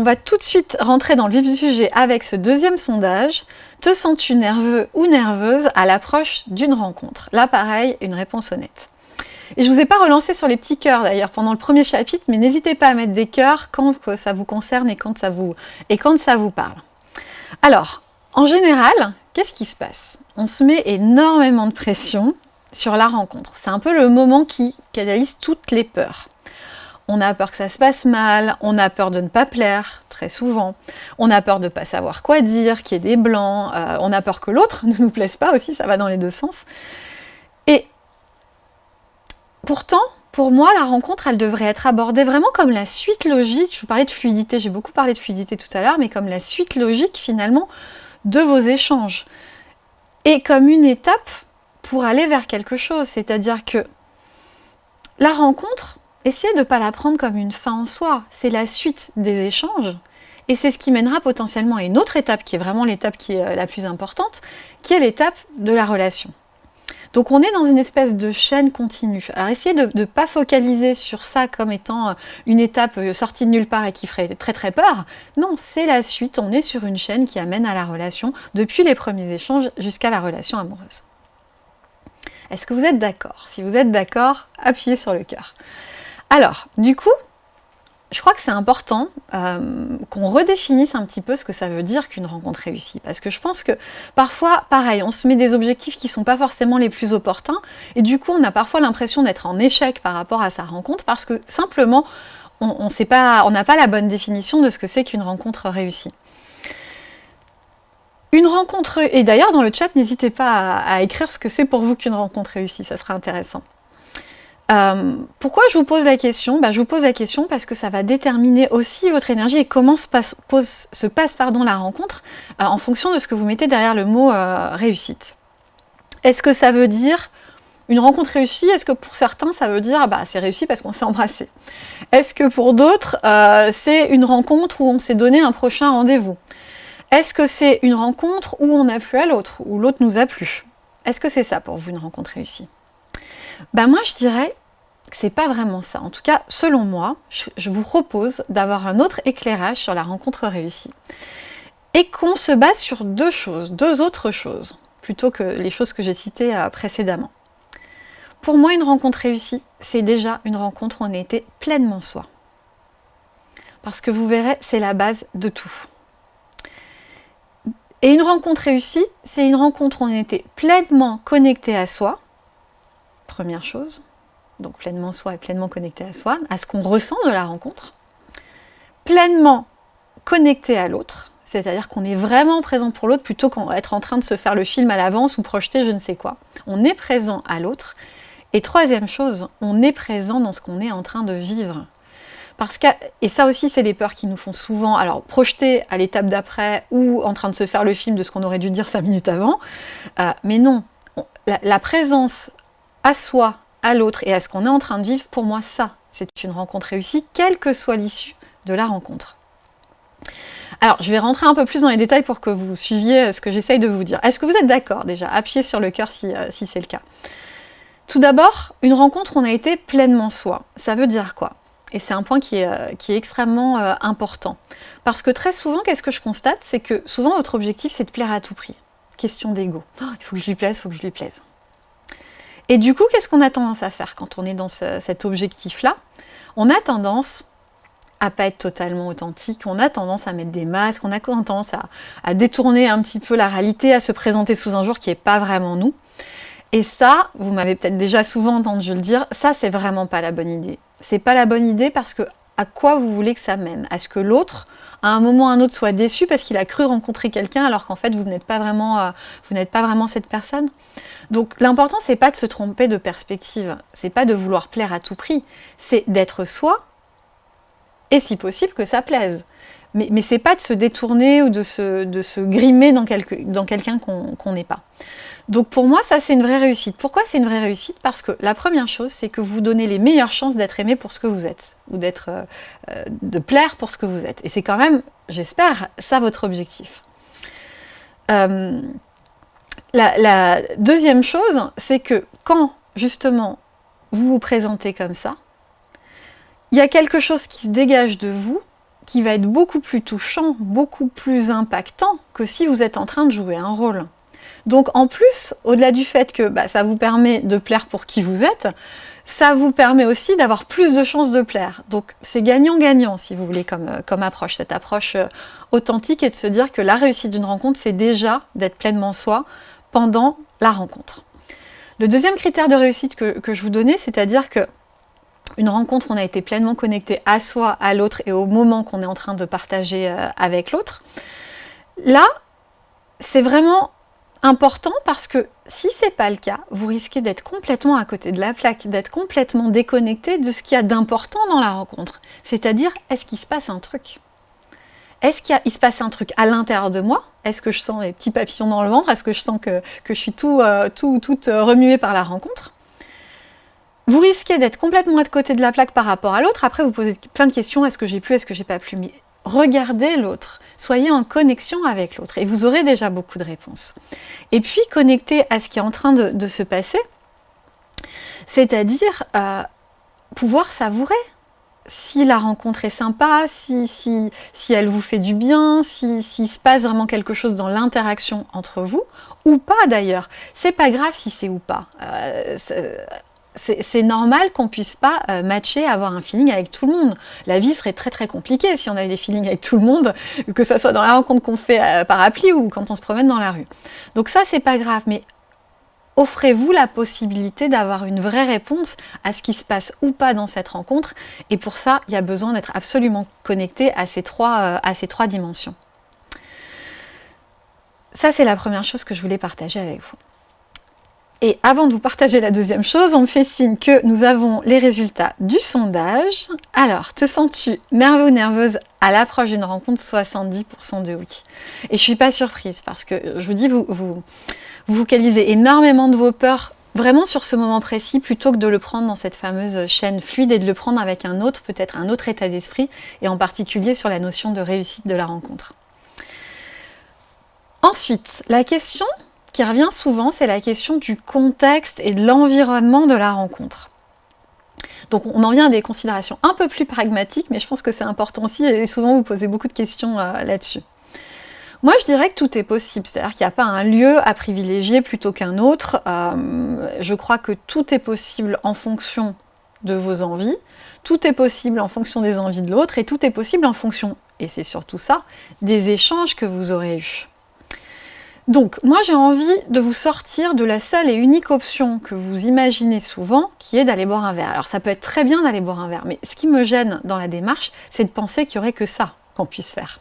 on va tout de suite rentrer dans le vif du sujet avec ce deuxième sondage. Te sens-tu nerveux ou nerveuse à l'approche d'une rencontre? Là, pareil, une réponse honnête. Et je ne vous ai pas relancé sur les petits cœurs d'ailleurs pendant le premier chapitre, mais n'hésitez pas à mettre des cœurs quand ça vous concerne et quand ça vous, et quand ça vous parle. Alors, en général, qu'est-ce qui se passe? On se met énormément de pression sur la rencontre. C'est un peu le moment qui canalise toutes les peurs. On a peur que ça se passe mal, on a peur de ne pas plaire, très souvent. On a peur de ne pas savoir quoi dire, qu'il y ait des blancs. Euh, on a peur que l'autre ne nous plaise pas aussi, ça va dans les deux sens. Et pourtant, pour moi, la rencontre, elle devrait être abordée vraiment comme la suite logique. Je vous parlais de fluidité, j'ai beaucoup parlé de fluidité tout à l'heure, mais comme la suite logique, finalement, de vos échanges. Et comme une étape pour aller vers quelque chose. C'est-à-dire que la rencontre, essayez de ne pas la prendre comme une fin en soi. C'est la suite des échanges. Et c'est ce qui mènera potentiellement à une autre étape, qui est vraiment l'étape qui est euh, la plus importante, qui est l'étape de la relation. Donc on est dans une espèce de chaîne continue. Alors essayez de ne pas focaliser sur ça comme étant euh, une étape euh, sortie de nulle part et qui ferait très très peur. Non, c'est la suite, on est sur une chaîne qui amène à la relation depuis les premiers échanges jusqu'à la relation amoureuse. Est-ce que vous êtes d'accord? Si vous êtes d'accord, appuyez sur le cœur. Alors, du coup, je crois que c'est important euh, qu'on redéfinisse un petit peu ce que ça veut dire qu'une rencontre réussie. Parce que je pense que parfois, pareil, on se met des objectifs qui ne sont pas forcément les plus opportuns. Et du coup, on a parfois l'impression d'être en échec par rapport à sa rencontre parce que simplement, on n'a pas la bonne définition de ce que c'est qu'une rencontre réussie. Une rencontre, et d'ailleurs dans le chat, n'hésitez pas à, écrire ce que c'est pour vous qu'une rencontre réussie, ça sera intéressant. Euh, pourquoi je vous pose la question? Bah, Je vous pose la question parce que ça va déterminer aussi votre énergie et comment se passe, la rencontre euh, en fonction de ce que vous mettez derrière le mot euh, réussite. Est-ce que ça veut dire une rencontre réussie? Est-ce que pour certains ça veut dire bah, c'est réussi parce qu'on s'est embrassé? Est-ce que pour d'autres c'est une rencontre où on s'est donné un prochain rendez-vous? Est-ce que c'est une rencontre où on a plu à l'autre, où l'autre nous a plu? Est-ce que c'est ça pour vous une rencontre réussie? Ben moi je dirais c'est pas vraiment ça. En tout cas, selon moi, je vous propose d'avoir un autre éclairage sur la rencontre réussie. Et qu'on se base sur deux choses, deux autres choses, plutôt que les choses que j'ai citées euh, précédemment. Pour moi, une rencontre réussie, c'est déjà une rencontre où on a été pleinement soi. Parce que vous verrez, c'est la base de tout. Et une rencontre réussie, c'est une rencontre où on était pleinement connecté à soi, première chose, donc pleinement soi et pleinement connecté à soi, à ce qu'on ressent de la rencontre, pleinement connecté à l'autre, c'est-à-dire qu'on est vraiment présent pour l'autre plutôt qu'être en train de se faire le film à l'avance ou projeter je ne sais quoi. On est présent à l'autre. Et troisième chose, on est présent dans ce qu'on est en train de vivre. Parce que, et ça aussi, c'est les peurs qui nous font souvent, alors projeter à l'étape d'après ou en train de se faire le film de ce qu'on aurait dû dire cinq minutes avant. Euh, mais non, la, présence à soi, à l'autre et à ce qu'on est en train de vivre, pour moi, ça, c'est une rencontre réussie, quelle que soit l'issue de la rencontre. Alors, je vais rentrer un peu plus dans les détails pour que vous suiviez euh, ce que j'essaye de vous dire. Est-ce que vous êtes d'accord déjà? Appuyez sur le cœur si, euh, c'est le cas. Tout d'abord, une rencontre on a été pleinement soi. Ça veut dire quoi? Et c'est un point qui est, euh, extrêmement important. Parce que très souvent, qu'est-ce que je constate? C'est que souvent, votre objectif, c'est de plaire à tout prix. Question d'ego. Oh, il faut que je lui plaise, il faut que je lui plaise. Et du coup, qu'est-ce qu'on a tendance à faire quand on est dans cet objectif-là? On a tendance à pas être totalement authentique, on a tendance à mettre des masques, on a tendance à, détourner un petit peu la réalité, à se présenter sous un jour qui n'est pas vraiment nous. Et ça, vous m'avez peut-être déjà souvent entendu le dire, ça c'est vraiment pas la bonne idée. C'est pas la bonne idée parce que à quoi vous voulez que ça mène? À ce que l'autre, à un moment ou à un autre, soit déçu parce qu'il a cru rencontrer quelqu'un alors qu'en fait vous n'êtes pas vraiment, euh, vous n'êtes pas vraiment cette personne. Donc l'important c'est pas de se tromper de perspective, c'est pas de vouloir plaire à tout prix, c'est d'être soi et si possible que ça plaise. Mais, mais c'est pas de se détourner ou de se, grimer dans, quelqu'un qu'on n'est pas. Donc pour moi, ça c'est une vraie réussite. Pourquoi c'est une vraie réussite? Parce que la première chose, c'est que vous donnez les meilleures chances d'être aimé pour ce que vous êtes, ou euh, euh, de plaire pour ce que vous êtes. Et c'est quand même, j'espère, ça votre objectif. Euh, la, deuxième chose, c'est que quand justement vous vous présentez comme ça, il y a quelque chose qui se dégage de vous qui va être beaucoup plus touchant, beaucoup plus impactant que si vous êtes en train de jouer un rôle. Donc en plus, au-delà du fait que bah, ça vous permet de plaire pour qui vous êtes, ça vous permet aussi d'avoir plus de chances de plaire. Donc c'est gagnant-gagnant si vous voulez comme, euh, comme approche, cette approche euh, authentique et de se dire que la réussite d'une rencontre, c'est déjà d'être pleinement soi pendant la rencontre. Le deuxième critère de réussite que, que je vous donnais, c'est-à-dire que une rencontre, on a été pleinement connecté à soi, à l'autre et au moment qu'on est en train de partager euh, avec l'autre. Là, c'est vraiment important parce que si ce n'est pas le cas, vous risquez d'être complètement à côté de la plaque, d'être complètement déconnecté de ce qu'il y a d'important dans la rencontre. C'est-à-dire, est-ce qu'il se passe un truc? Est-ce qu'il se passe un truc à l'intérieur de moi? Est-ce que je sens les petits papillons dans le ventre? Est-ce que je sens que, je suis tout, euh, tout, toute remuée par la rencontre? Vous risquez d'être complètement à côté de la plaque par rapport à l'autre. Après, vous posez plein de questions. Est-ce que j'ai plu Est-ce que j'ai pas plu Mais regardez l'autre. Soyez en connexion avec l'autre. Et vous aurez déjà beaucoup de réponses. Et puis, connectez à ce qui est en train de, se passer. C'est-à-dire euh, pouvoir savourer si la rencontre est sympa, si, si, si elle vous fait du bien, s'il si, se passe vraiment quelque chose dans l'interaction entre vous, ou pas d'ailleurs. C'est pas grave si c'est ou pas. Euh, c'est normal qu'on puisse pas euh, matcher, avoir un feeling avec tout le monde. La vie serait très très compliquée si on avait des feelings avec tout le monde, que ce soit dans la rencontre qu'on fait euh, par appli ou quand on se promène dans la rue. Donc ça, c'est pas grave, mais offrez-vous la possibilité d'avoir une vraie réponse à ce qui se passe ou pas dans cette rencontre. Et pour ça, il y a besoin d'être absolument connecté à ces trois, euh, à ces trois dimensions. Ça, c'est la première chose que je voulais partager avec vous. Et avant de vous partager la deuxième chose, on me fait signe que nous avons les résultats du sondage. Alors, te sens-tu nerveux ou nerveuse à l'approche d'une rencontre 70% de oui? Et je suis pas surprise parce que, je vous dis, vous, vous, vous focalisez énormément de vos peurs vraiment sur ce moment précis plutôt que de le prendre dans cette fameuse chaîne fluide et de le prendre avec un autre, peut-être un autre état d'esprit et en particulier sur la notion de réussite de la rencontre. Ensuite, la question qui revient souvent, c'est la question du contexte et de l'environnement de la rencontre. Donc on en vient à des considérations un peu plus pragmatiques, mais je pense que c'est important aussi, et souvent vous posez beaucoup de questions euh, là-dessus. Moi, je dirais que tout est possible, c'est-à-dire qu'il n'y a pas un lieu à privilégier plutôt qu'un autre. Euh, je crois que tout est possible en fonction de vos envies, tout est possible en fonction des envies de l'autre, et tout est possible en fonction, et c'est surtout ça, des échanges que vous aurez eus. Donc, moi j'ai envie de vous sortir de la seule et unique option que vous imaginez souvent, qui est d'aller boire un verre. Alors ça peut être très bien d'aller boire un verre, mais ce qui me gêne dans la démarche, c'est de penser qu'il n'y aurait que ça qu'on puisse faire.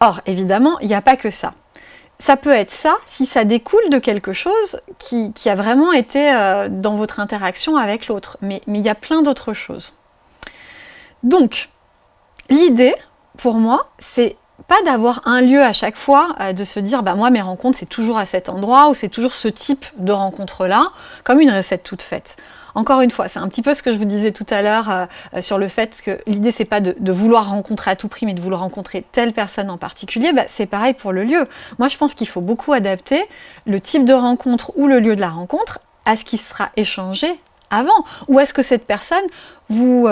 Or, évidemment, il n'y a pas que ça. Ça peut être ça si ça découle de quelque chose qui, a vraiment été euh, dans votre interaction avec l'autre. Mais, mais il y a plein d'autres choses. Donc, l'idée, pour moi, c'est pas d'avoir un lieu à chaque fois, euh, de se dire bah moi mes rencontres c'est toujours à cet endroit ou c'est toujours ce type de rencontre là, comme une recette toute faite. Encore une fois, c'est un petit peu ce que je vous disais tout à l'heure euh, euh, sur le fait que l'idée c'est pas de, vouloir rencontrer à tout prix, mais de vouloir rencontrer telle personne en particulier, bah, c'est pareil pour le lieu. Moi je pense qu'il faut beaucoup adapter le type de rencontre ou le lieu de la rencontre à ce qui sera échangé avant Ou est-ce que cette personne vous,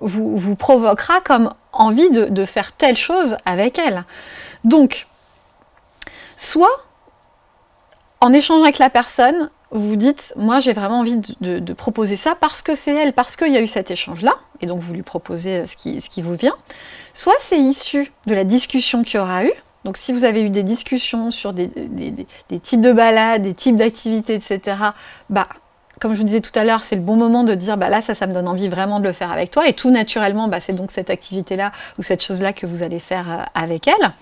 vous, vous, provoquera comme envie de, faire telle chose avec elle? Donc, soit en échangeant avec la personne, vous dites, moi j'ai vraiment envie de, proposer ça parce que c'est elle, parce qu'il y a eu cet échange-là, et donc vous lui proposez ce qui, ce qui vous vient. Soit c'est issu de la discussion qu'il y aura eu, donc si vous avez eu des discussions sur des, des types de balades, des types d'activités, etc., bah comme je vous disais tout à l'heure, c'est le bon moment de dire bah là ça, ça me donne envie vraiment de le faire avec toi et tout naturellement bah, c'est donc cette activité-là ou cette chose-là que vous allez faire euh, avec elle.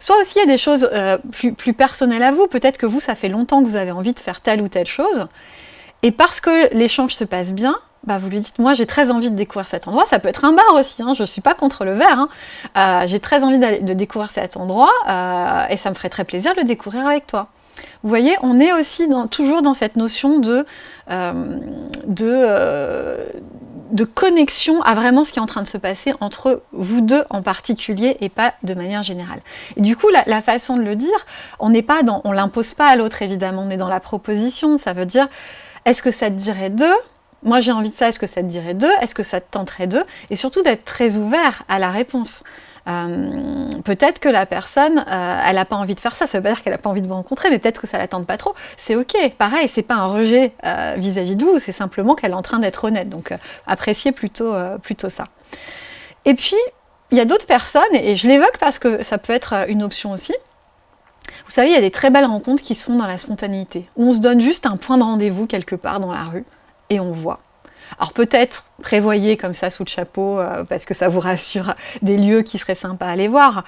Soit aussi il y a des choses euh, plus, personnelles à vous, peut-être que vous ça fait longtemps que vous avez envie de faire telle ou telle chose et parce que l'échange se passe bien, bah vous lui dites moi j'ai très envie de découvrir cet endroit, ça peut être un bar aussi, hein, je ne suis pas contre le verre, hein. euh, j'ai très envie de découvrir cet endroit et ça me ferait très plaisir de le découvrir avec toi. Vous voyez, on est aussi toujours dans cette notion de, euh, euh, de, connexion à vraiment ce qui est en train de se passer entre vous deux en particulier et pas de manière générale. Et du coup, la, façon de le dire, on n'est pas on l'impose pas à l'autre évidemment, on est dans la proposition, ça veut dire, est-ce que ça te dirait de? Moi j'ai envie de ça, est-ce que ça te dirait d'eux Est-ce que ça te tenterait d'eux Et surtout d'être très ouvert à la réponse. Euh, peut-être que la personne, euh, elle n'a pas envie de faire ça, ça veut pas dire qu'elle n'a pas envie de vous rencontrer, mais peut-être que ça la tente pas trop. C'est ok, pareil, c'est pas un rejet euh, vis-à-vis de vous, c'est simplement qu'elle est en train d'être honnête. Donc appréciez plutôt, plutôt ça. Et puis, il y a d'autres personnes, et je l'évoque parce que ça peut être une option aussi. Vous savez, il y a des très belles rencontres qui sont dans la spontanéité, on se donne juste un point de rendez-vous quelque part dans la rue, et on voit. Alors peut-être prévoyez comme ça sous le chapeau, euh, parce que ça vous rassure des lieux qui seraient sympas à aller voir.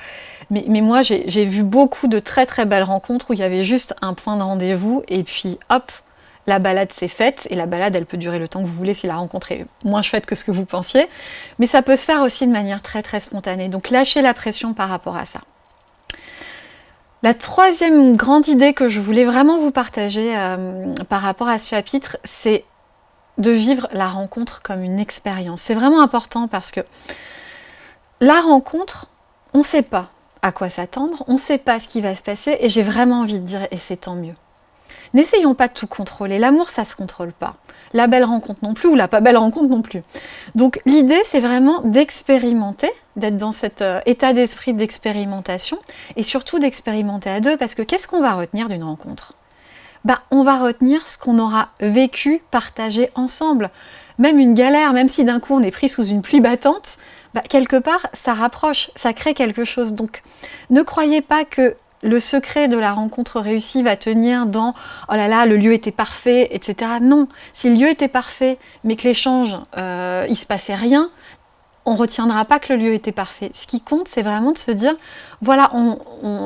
Mais, moi, j'ai vu beaucoup de très très belles rencontres où il y avait juste un point de rendez-vous, et puis hop, la balade s'est faite, et la balade, elle peut durer le temps que vous voulez si la rencontre est moins chouette que ce que vous pensiez, mais ça peut se faire aussi de manière très très spontanée. Donc lâchez la pression par rapport à ça. La troisième grande idée que je voulais vraiment vous partager euh, par rapport à ce chapitre, c'est de vivre la rencontre comme une expérience. C'est vraiment important parce que la rencontre, on ne sait pas à quoi s'attendre, on ne sait pas ce qui va se passer, et j'ai vraiment envie de dire, et c'est tant mieux. N'essayons pas de tout contrôler, l'amour ça se contrôle pas. La belle rencontre non plus, ou la pas belle rencontre non plus. Donc l'idée c'est vraiment d'expérimenter, d'être dans cet euh, état d'esprit d'expérimentation, et surtout d'expérimenter à deux, parce que qu'est-ce qu'on va retenir d'une rencontre? Bah, on va retenir ce qu'on aura vécu, partagé ensemble. Même une galère, même si d'un coup on est pris sous une pluie battante, bah, quelque part ça rapproche, ça crée quelque chose. Donc ne croyez pas que le secret de la rencontre réussie va tenir dans « oh là là, le lieu était parfait », etc. Non, si le lieu était parfait, mais que l'échange, euh, il se passait rien, on retiendra pas que le lieu était parfait. Ce qui compte, c'est vraiment de se dire, voilà,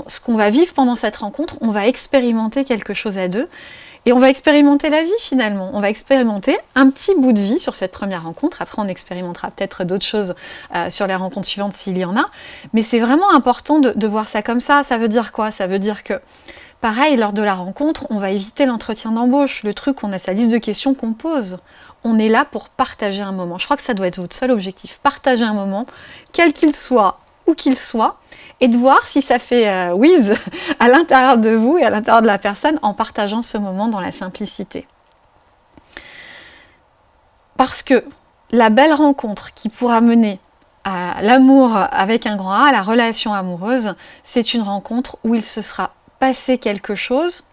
ce qu'on va vivre pendant cette rencontre, on va expérimenter quelque chose à deux, et on va expérimenter la vie finalement. On va expérimenter un petit bout de vie sur cette première rencontre. Après, on expérimentera peut-être d'autres choses euh, sur les rencontres suivantes s'il y en a. Mais c'est vraiment important de, de, voir ça comme ça. Ça veut dire quoi? Ça veut dire que, pareil, lors de la rencontre, on va éviter l'entretien d'embauche. Le truc, on a sa liste de questions qu'on pose on est là pour partager un moment. Je crois que ça doit être votre seul objectif, partager un moment, quel qu'il soit, où qu'il soit, et de voir si ça fait euh, whiz à l'intérieur de vous et à l'intérieur de la personne en partageant ce moment dans la simplicité. Parce que la belle rencontre qui pourra mener à l'amour avec un grand A, à la relation amoureuse, c'est une rencontre où il se sera passé quelque chose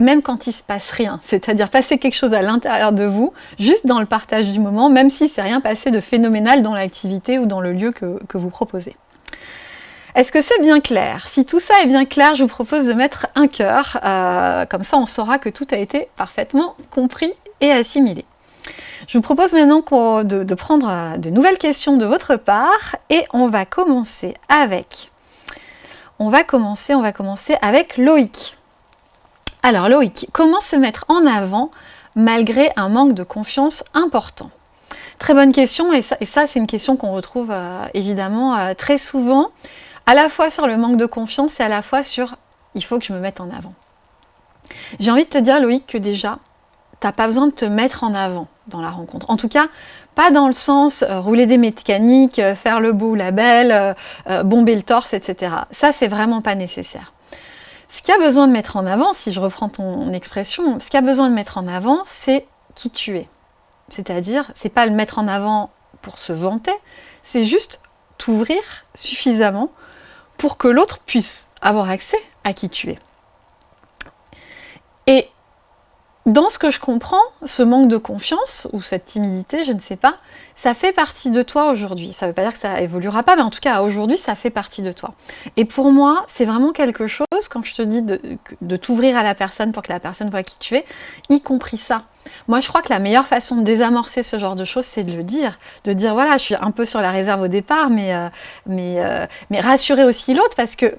même quand il se passe rien, c'est-à-dire passer quelque chose à l'intérieur de vous, juste dans le partage du moment, même si c'est rien passé de phénoménal dans l'activité ou dans le lieu que, vous proposez. Est-ce que c'est bien clair? Si tout ça est bien clair, je vous propose de mettre un cœur, euh, comme ça on saura que tout a été parfaitement compris et assimilé. Je vous propose maintenant de, de prendre euh, de nouvelles questions de votre part et on va commencer avec... On va commencer, on va commencer avec Loïc. Alors Loïc, comment se mettre en avant malgré un manque de confiance important? Très bonne question et ça, c'est une question qu'on retrouve euh, évidemment euh, très souvent, à la fois sur le manque de confiance et à la fois sur « il faut que je me mette en avant ». J'ai envie de te dire Loïc que déjà, tu n'as pas besoin de te mettre en avant dans la rencontre. En tout cas, pas dans le sens euh, rouler des mécaniques, faire le beau ou la belle, bomber le torse, etc. Ça, c'est vraiment pas nécessaire. Ce qu'il y a besoin de mettre en avant, si je reprends ton expression, ce qu'il y a besoin de mettre en avant, c'est qui tu es. C'est-à-dire, c'est pas le mettre en avant pour se vanter, c'est juste t'ouvrir suffisamment pour que l'autre puisse avoir accès à qui tu es. Et dans ce que je comprends, ce manque de confiance, ou cette timidité, je ne sais pas, ça fait partie de toi aujourd'hui. Ça ne veut pas dire que ça évoluera pas, mais en tout cas, aujourd'hui, ça fait partie de toi. Et pour moi, c'est vraiment quelque chose, quand je te dis de, t'ouvrir à la personne pour que la personne voit qui tu es, y compris ça. Moi, je crois que la meilleure façon de désamorcer ce genre de choses, c'est de le dire. De dire, voilà, je suis un peu sur la réserve au départ, mais, euh, euh, mais rassurer aussi l'autre, parce que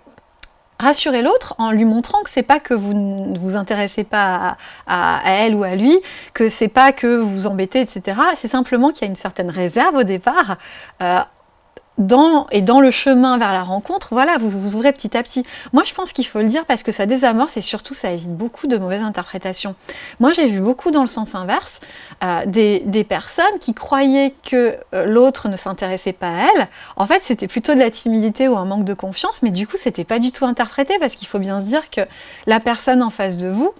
rassurer l'autre en lui montrant que c'est pas que vous ne vous intéressez pas à, elle ou à lui, que c'est pas que vous vous embêtez, etc. C'est simplement qu'il y a une certaine réserve au départ. Euh, et dans le chemin vers la rencontre, voilà, vous vous ouvrez petit à petit. Moi, je pense qu'il faut le dire parce que ça désamorce et surtout, ça évite beaucoup de mauvaises interprétations. Moi, j'ai vu beaucoup dans le sens inverse, euh, des, personnes qui croyaient que euh, l'autre ne s'intéressait pas à elle. En fait, c'était plutôt de la timidité ou un manque de confiance, mais du coup, c'était pas du tout interprété parce qu'il faut bien se dire que la personne en face de vous,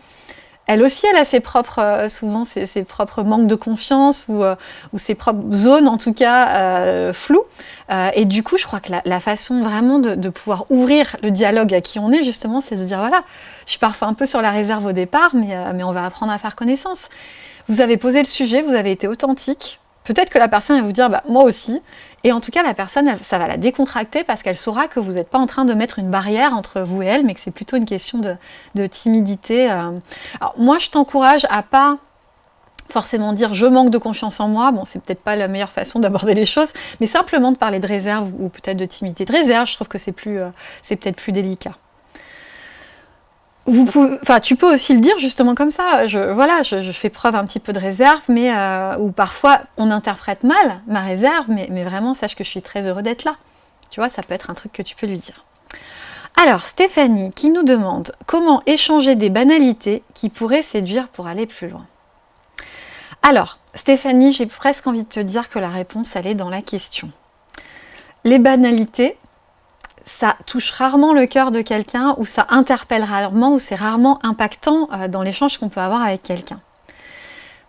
elle aussi, elle a ses propres, euh, souvent ses, propres manques de confiance ou, euh, ou, ses propres zones, en tout cas, euh, floues. et du coup, je crois que la, façon vraiment de, pouvoir ouvrir le dialogue à qui on est, justement, c'est de dire, voilà, je suis parfois un peu sur la réserve au départ, mais on va apprendre à faire connaissance. Vous avez posé le sujet, vous avez été authentique. Peut-être que la personne va vous dire, bah, moi aussi. Et en tout cas, la personne, ça va la décontracter parce qu'elle saura que vous n'êtes pas en train de mettre une barrière entre vous et elle, mais que c'est plutôt une question de, timidité. Euh. Alors, moi, je t'encourage à pas forcément dire je manque de confiance en moi, bon c'est peut-être pas la meilleure façon d'aborder les choses, mais simplement de parler de réserve ou peut-être de timidité. De réserve, je trouve que c'est plus, euh, c'est peut-être plus délicat tu peux aussi le dire justement comme ça. Je, voilà, je, fais preuve un petit peu de réserve, mais euh, ou parfois on interprète mal ma réserve, mais, mais vraiment sache que je suis très heureux d'être là. Tu vois, ça peut être un truc que tu peux lui dire. Alors, Stéphanie qui nous demande comment échanger des banalités qui pourraient séduire pour aller plus loin. Alors, Stéphanie, j'ai presque envie de te dire que la réponse, elle est dans la question. Les banalités, ça touche rarement le cœur de quelqu'un ou ça interpelle rarement ou c'est rarement impactant euh, dans l'échange qu'on peut avoir avec quelqu'un.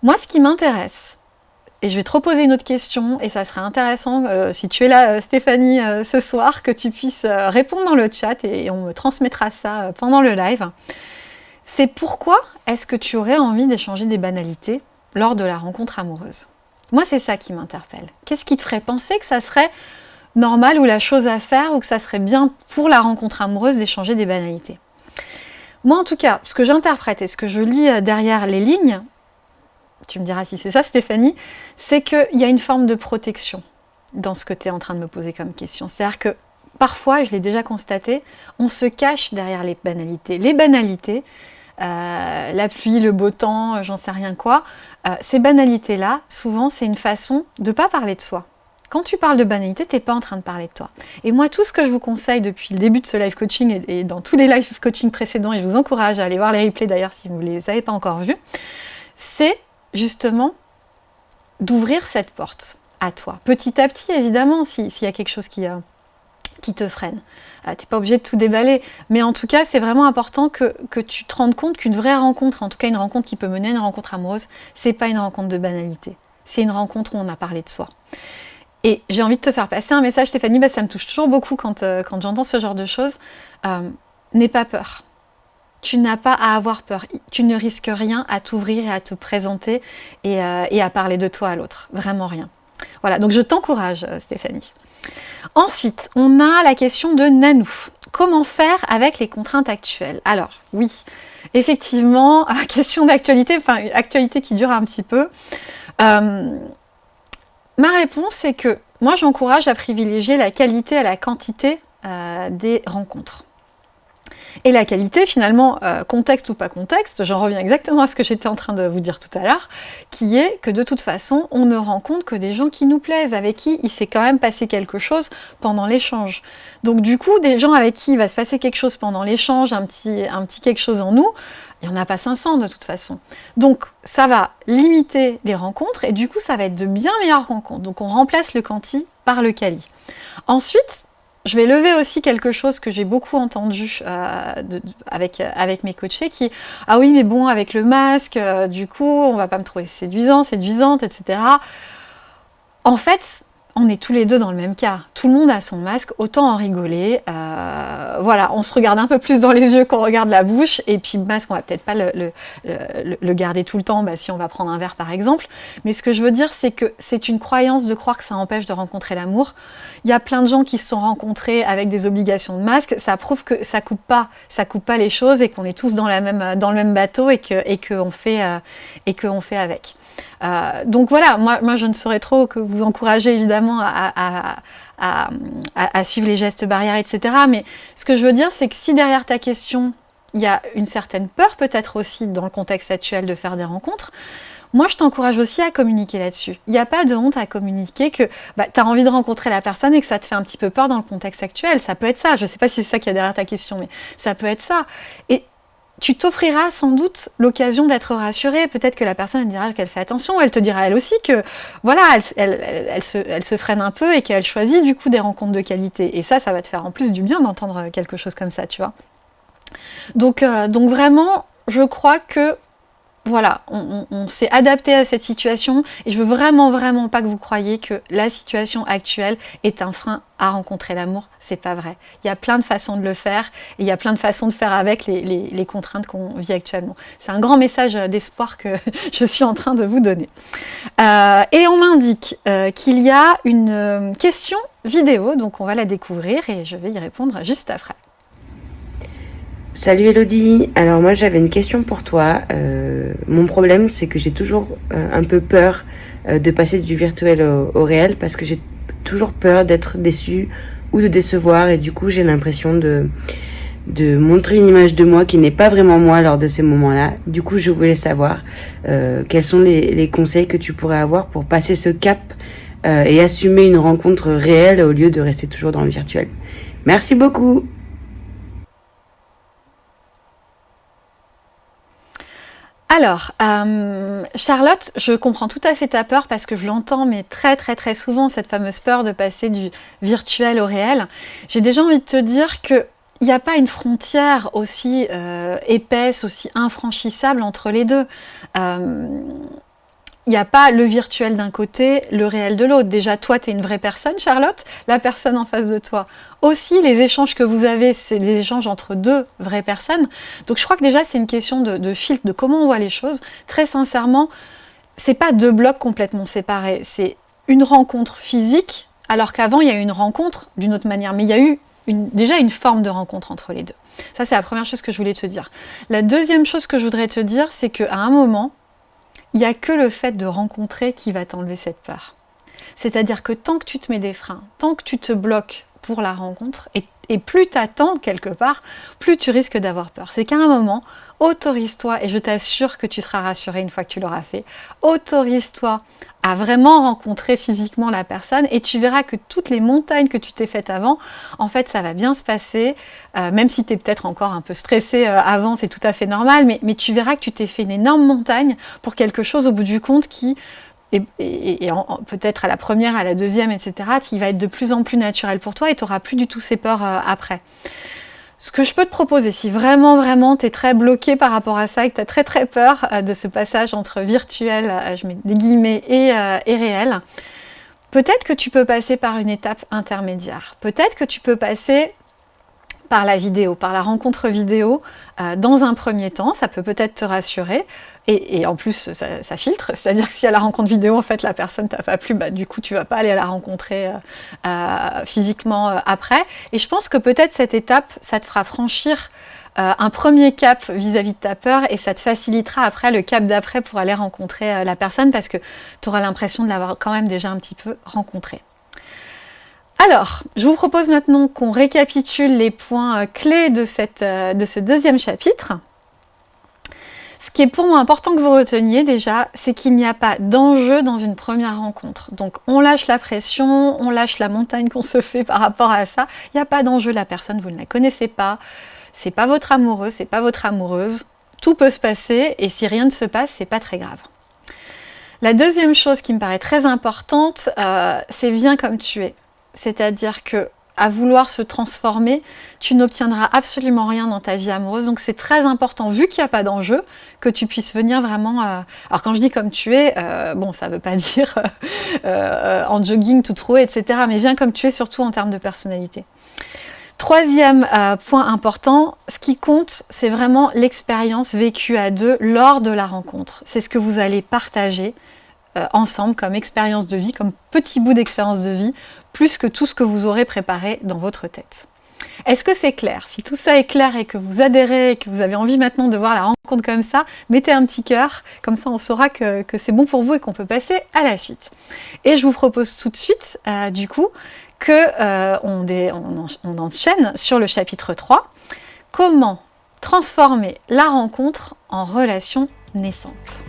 Moi, ce qui m'intéresse, et je vais te reposer une autre question, et ça serait intéressant, euh, si tu es là, euh, Stéphanie, ce soir, que tu puisses répondre dans le chat, et, on me transmettra ça pendant le live. C'est pourquoi est-ce que tu aurais envie d'échanger des banalités lors de la rencontre amoureuse? Moi, c'est ça qui m'interpelle. Qu'est-ce qui te ferait penser que ça serait normal ou la chose à faire ou que ça serait bien pour la rencontre amoureuse d'échanger des banalités. Moi en tout cas, ce que j'interprète et ce que je lis euh, derrière les lignes, tu me diras si c'est ça Stéphanie, c'est qu'il y a une forme de protection dans ce que tu es en train de me poser comme question. C'est-à-dire que parfois, je l'ai déjà constaté, on se cache derrière les banalités. Les banalités, euh, la pluie, le beau temps, j'en sais rien quoi, euh, ces banalités-là, souvent c'est une façon de ne pas parler de soi. Quand tu parles de banalité, tu n'es pas en train de parler de toi. Et moi, tout ce que je vous conseille depuis le début de ce live coaching et, dans tous les live coaching précédents, et je vous encourage à aller voir les replays d'ailleurs si vous ne les avez pas encore vus, c'est justement d'ouvrir cette porte à toi. Petit à petit, évidemment, s'il y a quelque chose qui, euh, te freine. Euh, tu n'es pas obligé de tout déballer. Mais en tout cas, c'est vraiment important que, que, tu te rendes compte qu'une vraie rencontre, en tout cas une rencontre qui peut mener à une rencontre amoureuse, c'est pas une rencontre de banalité. C'est une rencontre où on a parlé de soi. Et j'ai envie de te faire passer un message, Stéphanie, ça me touche toujours beaucoup quand, euh, quand j'entends ce genre de choses. Euh, n'aie pas peur. Tu n'as pas à avoir peur. Tu ne risques rien à t'ouvrir et à te présenter et, euh, et, à parler de toi à l'autre. Vraiment rien. Voilà, donc je t'encourage, Stéphanie. Ensuite, on a la question de Nanou. Comment faire avec les contraintes actuelles? Alors, oui, effectivement, question d'actualité, enfin, actualité qui dure un petit peu. Ma réponse est que moi j'encourage à privilégier la qualité à la quantité euh, des rencontres. Et la qualité, finalement, euh, contexte ou pas contexte, j'en reviens exactement à ce que j'étais en train de vous dire tout à l'heure, qui est que de toute façon, on ne rencontre que des gens qui nous plaisent, avec qui il s'est quand même passé quelque chose pendant l'échange. Donc du coup, des gens avec qui il va se passer quelque chose pendant l'échange, un petit quelque chose en nous, il n'y en a pas 500 de toute façon. Donc ça va limiter les rencontres et du coup ça va être de bien meilleures rencontres. Donc on remplace le quanti par le quali. Ensuite, je vais lever aussi quelque chose que j'ai beaucoup entendu euh, avec, avec mes coachés qui « Ah oui, mais bon, avec le masque, euh, du coup, on va pas me trouver séduisant, séduisante, etc. » En fait, on est tous les deux dans le même cas. Tout le monde a son masque, autant en rigoler. Euh, voilà, on se regarde un peu plus dans les yeux qu'on regarde la bouche. Et puis le masque, on va peut-être pas le, garder tout le temps bah, si on va prendre un verre par exemple. Mais ce que je veux dire, c'est que c'est une croyance de croire que ça empêche de rencontrer l'amour. Il y a plein de gens qui se sont rencontrés avec des obligations de masque. Ça prouve que ça coupe pas, ça coupe pas les choses et qu'on est tous dans, la même, dans le même bateau et qu'on et fait, euh, et que fait avec. Euh, donc voilà, moi, je ne saurais trop que vous encourager évidemment à, suivre les gestes barrières, etc. Mais ce que je veux dire, c'est que si derrière ta question, il y a une certaine peur peut-être aussi dans le contexte actuel de faire des rencontres, moi, je t'encourage aussi à communiquer là-dessus. Il n'y a pas de honte à communiquer que bah, tu as envie de rencontrer la personne et que ça te fait un petit peu peur dans le contexte actuel. Ça peut être ça. Je ne sais pas si c'est ça qui y a derrière ta question, mais ça peut être ça. Et tu t'offriras sans doute l'occasion d'être rassurée. Peut-être que la personne dira qu'elle fait attention, elle te dira elle aussi que voilà, elle, se, freine un peu et qu'elle choisit du coup des rencontres de qualité. Et ça, ça va te faire en plus du bien d'entendre quelque chose comme ça, tu vois. Donc, euh, donc vraiment, je crois que voilà, on, s'est adapté à cette situation et je veux vraiment, vraiment pas que vous croyiez que la situation actuelle est un frein à rencontrer l'amour. C'est pas vrai. Il y a plein de façons de le faire et il y a plein de façons de faire avec les, contraintes qu'on vit actuellement. C'est un grand message d'espoir que je suis en train de vous donner. Euh, et on m'indique euh, qu'il y a une euh, question vidéo, donc on va la découvrir et je vais y répondre juste après. Salut Elodie, alors moi j'avais une question pour toi. Euh, mon problème c'est que j'ai toujours euh, un peu peur euh, de passer du virtuel au, réel parce que j'ai toujours peur d'être déçue ou de décevoir et du coup j'ai l'impression de, de montrer une image de moi qui n'est pas vraiment moi lors de ces moments-là. Du coup je voulais savoir quels sont les, les, conseils que tu pourrais avoir pour passer ce cap et assumer une rencontre réelle au lieu de rester toujours dans le virtuel. Merci beaucoup Alors, euh, Charlotte, je comprends tout à fait ta peur parce que je l'entends, mais très très très souvent, cette fameuse peur de passer du virtuel au réel. J'ai déjà envie de te dire que il n'y a pas une frontière aussi euh, épaisse, aussi infranchissable entre les deux. Euh, il n'y a pas le virtuel d'un côté, le réel de l'autre. Déjà, toi, tu es une vraie personne, Charlotte, la personne en face de toi. Aussi, les échanges que vous avez, c'est les échanges entre deux vraies personnes. Donc, je crois que déjà, c'est une question de, filtre, de comment on voit les choses. Très sincèrement, c'est pas deux blocs complètement séparés. C'est une rencontre physique, alors qu'avant, il y a eu une rencontre d'une autre manière. Mais il y a eu déjà une forme de rencontre entre les deux. Ça, c'est la première chose que je voulais te dire. La deuxième chose que je voudrais te dire, c'est qu'à un moment, il n'y a que le fait de rencontrer qui va t'enlever cette peur. C'est-à-dire que tant que tu te mets des freins, tant que tu te bloques pour la rencontre, et, plus tu attends quelque part, plus tu risques d'avoir peur. C'est qu'à un moment, autorise-toi, et je t'assure que tu seras rassuré une fois que tu l'auras fait, autorise-toi à vraiment rencontrer physiquement la personne et tu verras que toutes les montagnes que tu t'es faites avant, en fait, ça va bien se passer, euh, même si tu es peut-être encore un peu stressé euh, avant, c'est tout à fait normal, mais, tu verras que tu t'es fait une énorme montagne pour quelque chose au bout du compte qui et, peut-être à la première, à la deuxième, etc., qui va être de plus en plus naturel pour toi et tu n'auras plus du tout ces peurs euh, après. Ce que je peux te proposer, si vraiment, vraiment, tu es très bloqué par rapport à ça et que tu as très, très peur euh, de ce passage entre virtuel, euh, je mets des guillemets, et, euh, et réel, peut-être que tu peux passer par une étape intermédiaire. Peut-être que tu peux passer par la vidéo, par la rencontre vidéo, euh, dans un premier temps, ça peut peut-être te rassurer, et, en plus ça, filtre, c'est-à-dire que si à la rencontre vidéo, en fait, la personne t'a pas plu, bah, du coup, tu vas pas aller à la rencontrer euh, euh, physiquement après, et je pense que peut-être cette étape, ça te fera franchir un premier cap vis-à-vis -vis de ta peur et ça te facilitera après le cap d'après pour aller rencontrer la personne parce que tu auras l'impression de l'avoir quand même déjà un petit peu rencontré. Alors, je vous propose maintenant qu'on récapitule les points euh, clés euh, de ce deuxième chapitre. Ce qui est pour moi important que vous reteniez déjà, c'est qu'il n'y a pas d'enjeu dans une première rencontre. Donc on lâche la pression, on lâche la montagne qu'on se fait par rapport à ça. Il n'y a pas d'enjeu, la personne, vous ne la connaissez pas. C'est pas votre amoureux, c'est pas votre amoureuse. Tout peut se passer et si rien ne se passe, c'est pas très grave. La deuxième chose qui me paraît très importante, euh, c'est viens comme tu es. C'est-à-dire que à vouloir se transformer, tu n'obtiendras absolument rien dans ta vie amoureuse. Donc c'est très important, vu qu'il n'y a pas d'enjeu, que tu puisses venir vraiment... Euh, alors quand je dis comme tu es, euh, bon, ça ne veut pas dire euh, en jogging tout troué, etc. Mais viens comme tu es, surtout en termes de personnalité. Troisième point important, ce qui compte, c'est vraiment l'expérience vécue à deux lors de la rencontre. C'est ce que vous allez partager ensemble comme expérience de vie, comme petit bout d'expérience de vie plus que tout ce que vous aurez préparé dans votre tête. Est-ce que c'est clair? Si tout ça est clair et que vous adhérez et que vous avez envie maintenant de voir la rencontre comme ça, mettez un petit cœur, comme ça on saura que, c'est bon pour vous et qu'on peut passer à la suite. Et je vous propose tout de suite, euh, du coup, qu'on euh, on, enchaîne sur le chapitre 3, comment transformer la rencontre en relation naissante?